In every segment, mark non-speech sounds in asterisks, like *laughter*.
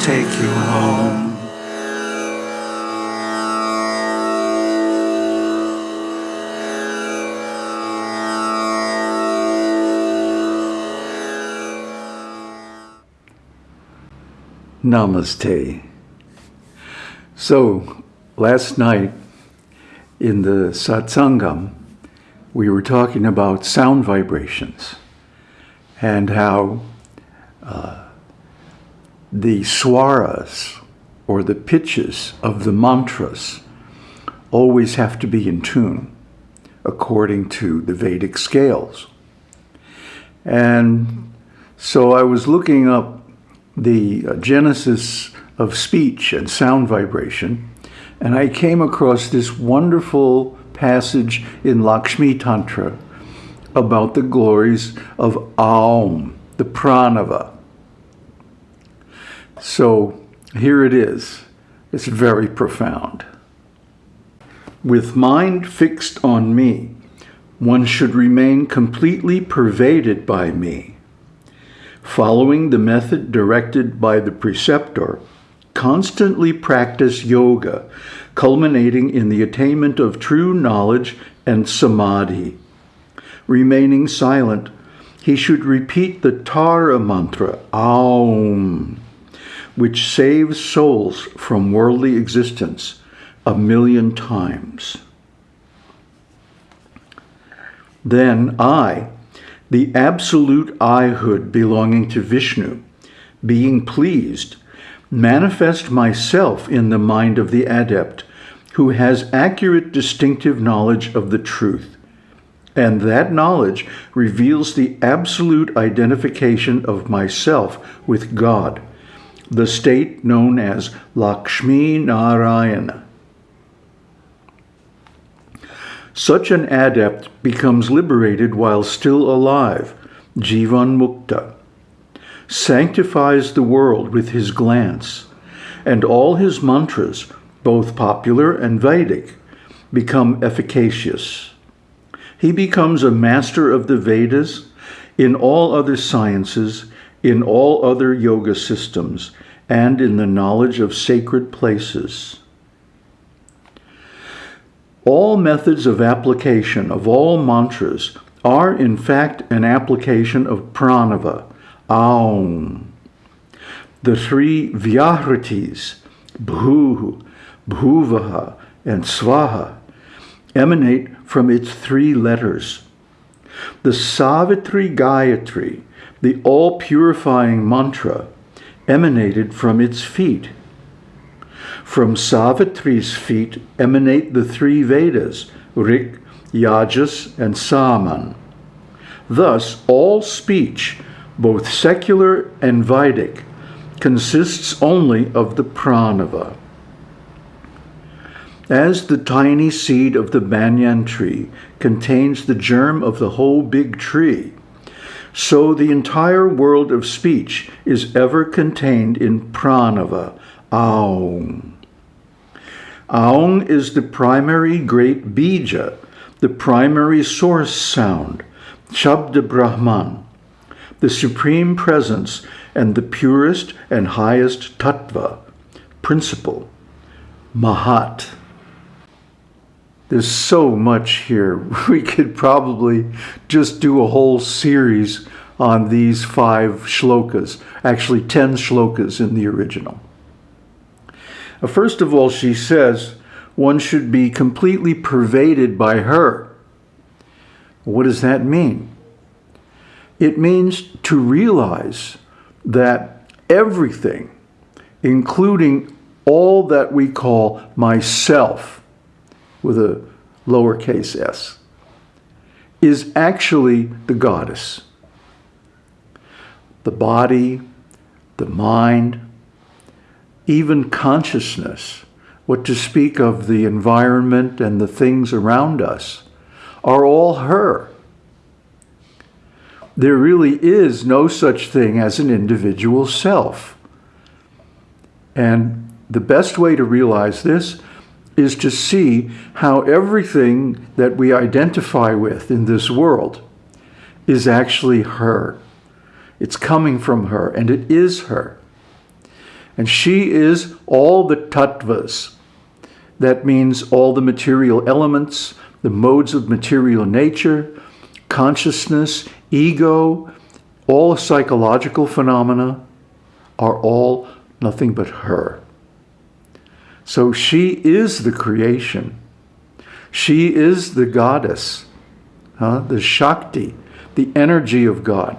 take you home. Namaste. So, last night in the satsangam, we were talking about sound vibrations and how uh, the swaras or the pitches of the mantras always have to be in tune according to the Vedic scales. And so I was looking up the uh, genesis of speech and sound vibration, and I came across this wonderful passage in Lakshmi Tantra about the glories of Aum, the pranava. So here it is. It's very profound. With mind fixed on me, one should remain completely pervaded by me. Following the method directed by the preceptor, constantly practice yoga, culminating in the attainment of true knowledge and samadhi. Remaining silent, he should repeat the Tara mantra, Aum, which saves souls from worldly existence a million times. Then I, the absolute I-hood belonging to Vishnu, being pleased, manifest myself in the mind of the adept, who has accurate distinctive knowledge of the truth. And that knowledge reveals the absolute identification of myself with God, the state known as Lakshmi Narayana. Such an adept becomes liberated while still alive, Jivan Mukta, sanctifies the world with his glance, and all his mantras, both popular and Vedic, become efficacious. He becomes a master of the Vedas, in all other sciences, in all other yoga systems, and in the knowledge of sacred places. All methods of application of all mantras are in fact an application of pranava, aum. The three vyahritis, bhu, bhuvaha, and svaha, emanate from its three letters. The Savitri Gayatri, the all-purifying mantra, emanated from its feet. From Savitri's feet emanate the three Vedas, Rik, Yajus, and Saman. Thus, all speech, both secular and Vedic, consists only of the pranava. As the tiny seed of the banyan tree contains the germ of the whole big tree, so the entire world of speech is ever contained in pranava, aum. Aung is the primary great bija, the primary source sound, Shabda Brahman, the supreme presence and the purest and highest tattva, principle, Mahat. There's so much here. *laughs* We could probably just do a whole series on these five shlokas, actually 10 shlokas in the original. Uh, first of all, she says one should be completely pervaded by her. What does that mean? It means to realize that everything, including all that we call myself, with a lowercase s, is actually the goddess. The body, the mind, even consciousness, what to speak of the environment and the things around us, are all her. There really is no such thing as an individual self. And the best way to realize this is to see how everything that we identify with in this world is actually her. It's coming from her, and it is her. And she is all the tattvas. That means all the material elements, the modes of material nature, consciousness, ego, all psychological phenomena are all nothing but her. So she is the creation. She is the goddess, huh? the Shakti, the energy of God.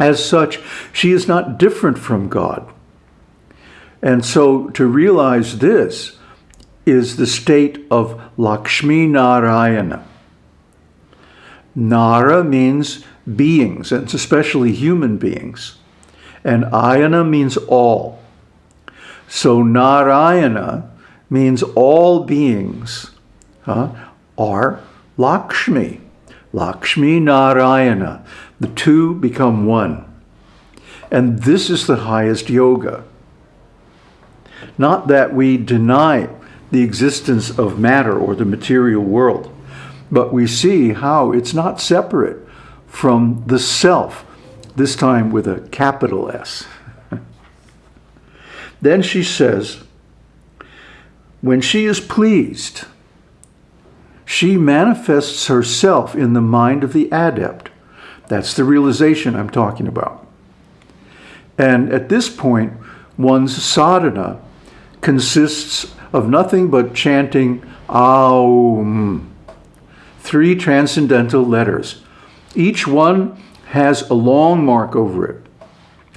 As such, she is not different from God. And so to realize this is the state of Lakshmi Narayana. Nara means beings, and especially human beings. And Ayana means all. So Narayana means all beings are Lakshmi. Lakshmi Narayana. The two become one. And this is the highest yoga. Not that we deny the existence of matter or the material world, but we see how it's not separate from the self, this time with a capital S. then she says, when she is pleased, she manifests herself in the mind of the adept. That's the realization I'm talking about. And at this point, one's sadhana consists of nothing but chanting Aum, three transcendental letters. Each one has a long mark over it.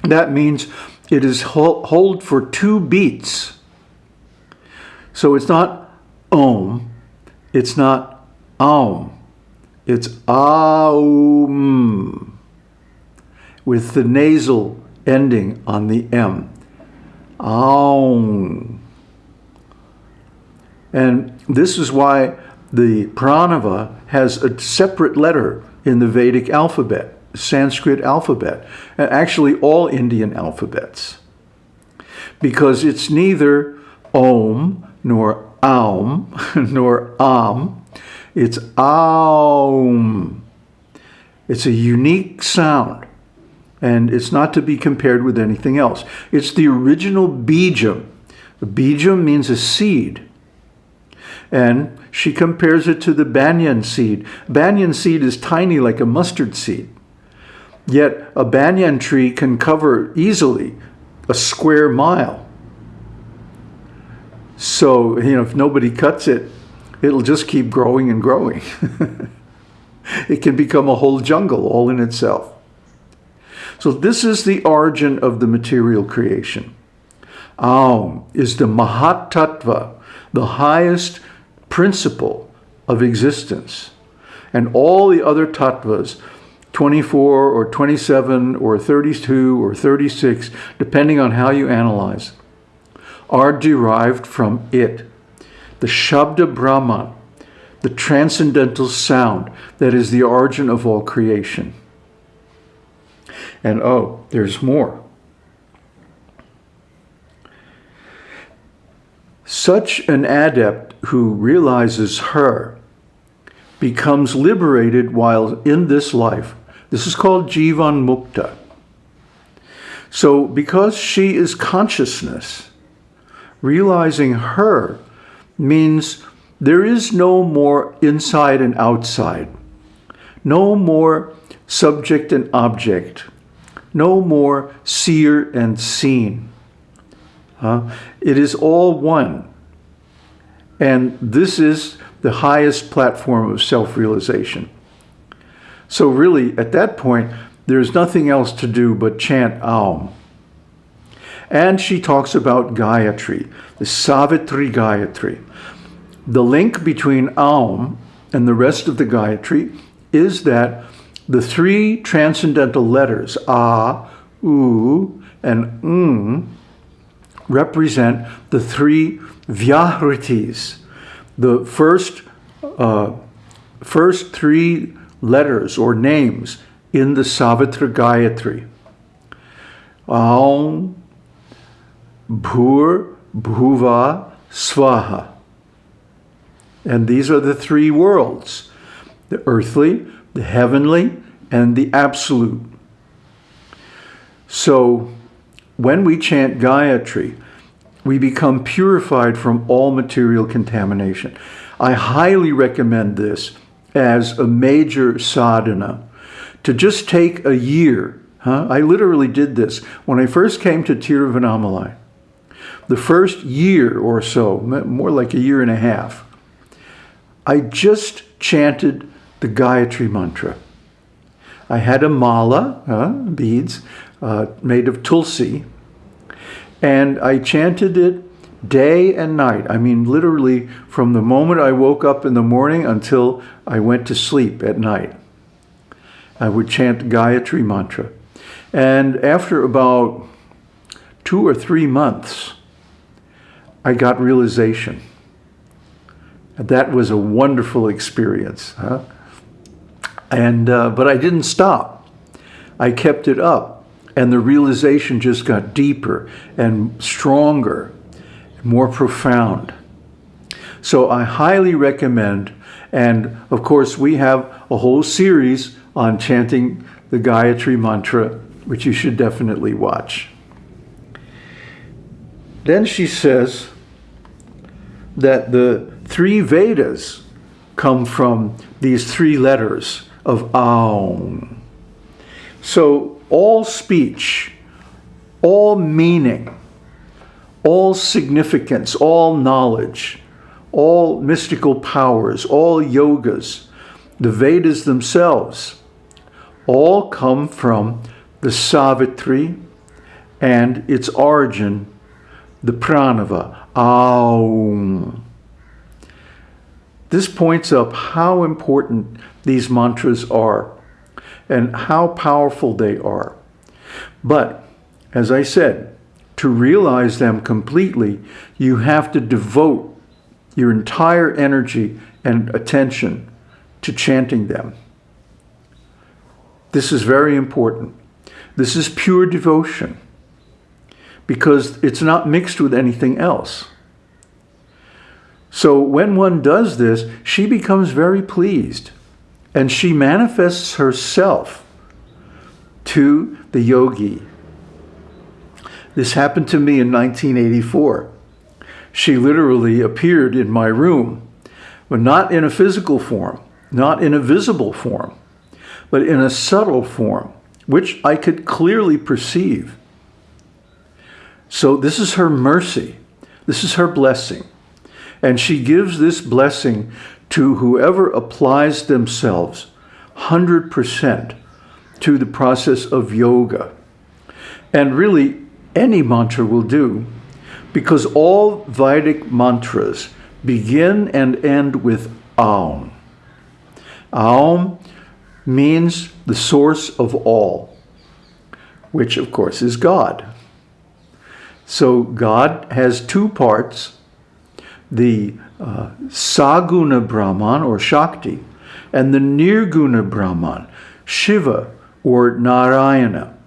That means it is hold for two beats. So it's not Om, it's not Aum, it's Aum with the nasal ending on the M. Aum. And this is why the pranava has a separate letter in the Vedic alphabet, Sanskrit alphabet, and actually all Indian alphabets. Because it's neither Om nor Aum *laughs* nor Am, it's Aum. It's a unique sound and it's not to be compared with anything else. It's the original bijam. Bijam means a seed. And she compares it to the banyan seed. Banyan seed is tiny like a mustard seed. Yet a banyan tree can cover easily a square mile. So, you know, if nobody cuts it, it'll just keep growing and growing. *laughs* it can become a whole jungle all in itself. So this is the origin of the material creation. Aum is the Mahat Tattva, the highest principle of existence. And all the other tattvas, 24 or 27 or 32 or 36, depending on how you analyze, are derived from it. The Shabda Brahman, the transcendental sound that is the origin of all creation. And oh, there's more. Such an adept who realizes her becomes liberated while in this life. This is called Jivan Mukta. So because she is consciousness, realizing her means there is no more inside and outside, no more subject and object, no more seer and seen. Uh, it is all one. And this is the highest platform of self-realization. So really, at that point, there's nothing else to do but chant Aum. And she talks about Gayatri, the Savitri Gayatri. The link between Aum and the rest of the Gayatri is that the three transcendental letters, A, U, and Ng, represent the three Vyahritis, the first, uh, first three letters or names in the Savitri Gayatri. Aum, Bhur, Bhuva, Swaha. And these are the three worlds, the earthly, the heavenly, and the absolute. So when we chant Gayatri, we become purified from all material contamination. I highly recommend this as a major sadhana to just take a year. Huh? I literally did this when I first came to Tiruvannamalai. The first year or so, more like a year and a half, I just chanted the Gayatri mantra. I had a mala, beads, uh, made of tulsi, and I chanted it day and night. I mean, literally from the moment I woke up in the morning until I went to sleep at night. I would chant Gayatri mantra. And after about two or three months, I got realization. That was a wonderful experience. Huh? And, uh, but I didn't stop. I kept it up. And the realization just got deeper and stronger, more profound. So I highly recommend, and of course we have a whole series on chanting the Gayatri Mantra, which you should definitely watch. Then she says that the three Vedas come from these three letters of Aum. So all speech, all meaning, all significance, all knowledge, all mystical powers, all yogas, the Vedas themselves, all come from the Savitri and its origin, the Pranava, Aum. This points up how important these mantras are and how powerful they are. But, as I said, to realize them completely, you have to devote your entire energy and attention to chanting them. This is very important. This is pure devotion because it's not mixed with anything else. So when one does this, she becomes very pleased and she manifests herself to the yogi. This happened to me in 1984. She literally appeared in my room, but not in a physical form, not in a visible form, but in a subtle form, which I could clearly perceive. So this is her mercy. This is her blessing. And she gives this blessing to whoever applies themselves 100% to the process of yoga. And really, any mantra will do, because all Vedic mantras begin and end with Aum. Aum means the source of all, which of course is God. So God has two parts, the uh, Saguna Brahman or Shakti and the Nirguna Brahman, Shiva or Narayana.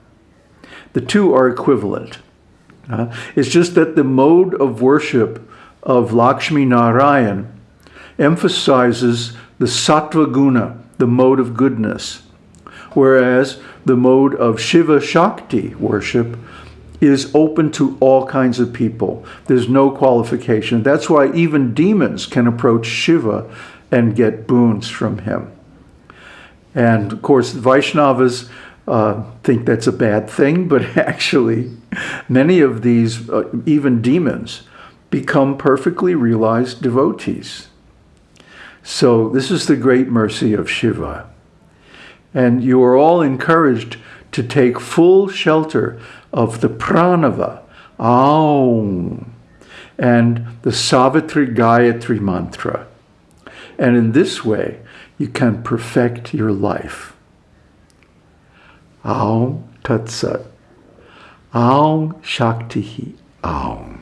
The two are equivalent. Uh, it's just that the mode of worship of Lakshmi Narayan emphasizes the Sattva Guna, the mode of goodness, whereas the mode of Shiva Shakti worship is open to all kinds of people. There's no qualification. That's why even demons can approach Shiva and get boons from him. And of course, Vaishnavas uh, think that's a bad thing, *laughs* but actually, many of these, uh, even demons, become perfectly realized devotees. So this is the great mercy of Shiva. And you are all encouraged to take full shelter of the pranava, Aum, and the Savitri Gayatri mantra. And in this way, you can perfect your life. Aum Tat Sat. Aum Shakti Aum.